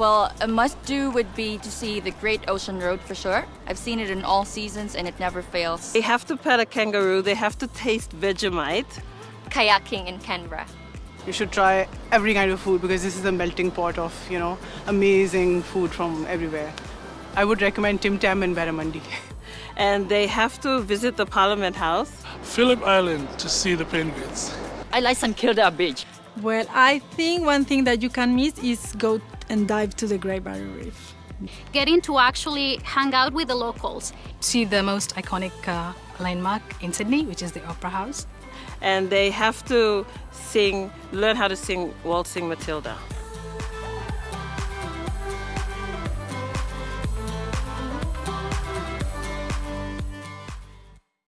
Well, a must-do would be to see the Great Ocean Road for sure. I've seen it in all seasons and it never fails. They have to pet a kangaroo, they have to taste Vegemite. Kayaking in Canberra. You should try every kind of food because this is a melting pot of, you know, amazing food from everywhere. I would recommend Tim Tam in Barramundi. And they have to visit the Parliament House. Phillip Island to see the penguins. I like St Kilda Beach. Well, I think one thing that you can miss is go and dive to the Great Barrier Reef. Getting to actually hang out with the locals. See the most iconic uh, landmark in Sydney, which is the Opera House. And they have to sing, learn how to sing Waltzing Matilda.